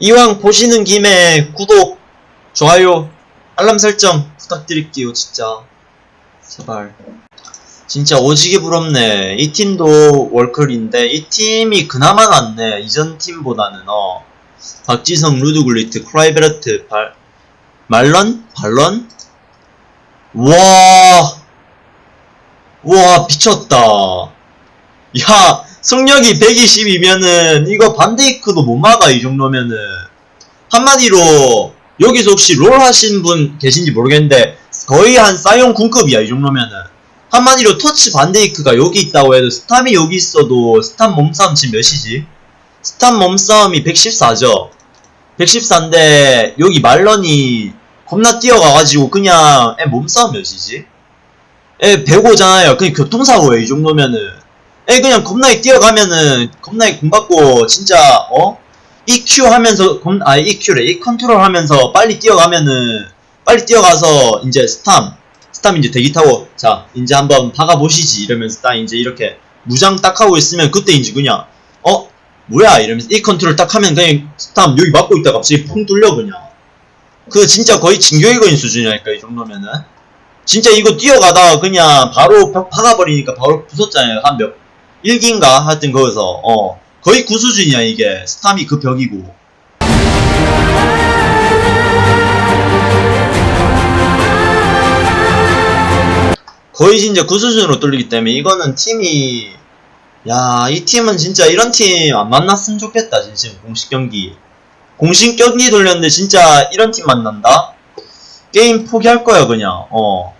이왕 보시는 김에 구독, 좋아요, 알람 설정 부탁드릴게요, 진짜. 제발. 진짜 오지게 부럽네. 이 팀도 월클인데, 이 팀이 그나마 낫네. 이전 팀보다는, 어. 박지성, 루드굴리트, 클라이베르트, 발, 말런? 발런? 와, 와, 미쳤다. 야, 속력이 120이면은, 이거 반데이크도 못 막아, 이 정도면은. 한마디로, 여기서 혹시 롤 하신 분 계신지 모르겠는데, 거의 한 사이온 군급이야, 이 정도면은. 한마디로 터치 반데이크가 여기 있다고 해도, 스탐이 여기 있어도, 스탐 몸싸움 지금 몇이지? 스탐 몸싸움이 114죠? 114인데, 여기 말런이 겁나 뛰어가가지고, 그냥, 애 몸싸움 몇이지? 애 105잖아요. 그냥 교통사고예요, 이 정도면은. 애 그냥 겁나게 뛰어가면은, 겁나게 공 받고, 진짜, 어? EQ 하면서, 겁, 아, EQ래. E 컨트롤 하면서 빨리 뛰어가면은, 빨리 뛰어가서, 이제 스탐. 스탐 이제 대기 타고, 자, 이제 한번 박아보시지. 이러면서 딱 이제 이렇게 무장 딱 하고 있으면, 그때 이제 그냥, 어? 뭐야? 이러면서 E 컨트롤 딱 하면 그냥 스탐 여기 막고 있다가 갑자기 퐁 뚫려, 그냥. 그 진짜 거의 진격의거인 수준이라니까, 이 정도면은. 진짜 이거 뛰어가다가 그냥 바로 벽 박아버리니까 바로 부쉈잖아요. 한 몇, 1기인가? 하여튼 거기서, 어. 거의 구 수준이야, 이게. 스탐이 그 벽이고. 거의 진짜 구 수준으로 뚫리기 때문에 이거는 팀이, 야, 이 팀은 진짜 이런 팀 안 만났으면 좋겠다, 진짜. 공식 경기. 공식 경기 돌렸는데 진짜 이런 팀 만난다? 게임 포기할 거야, 그냥. 어.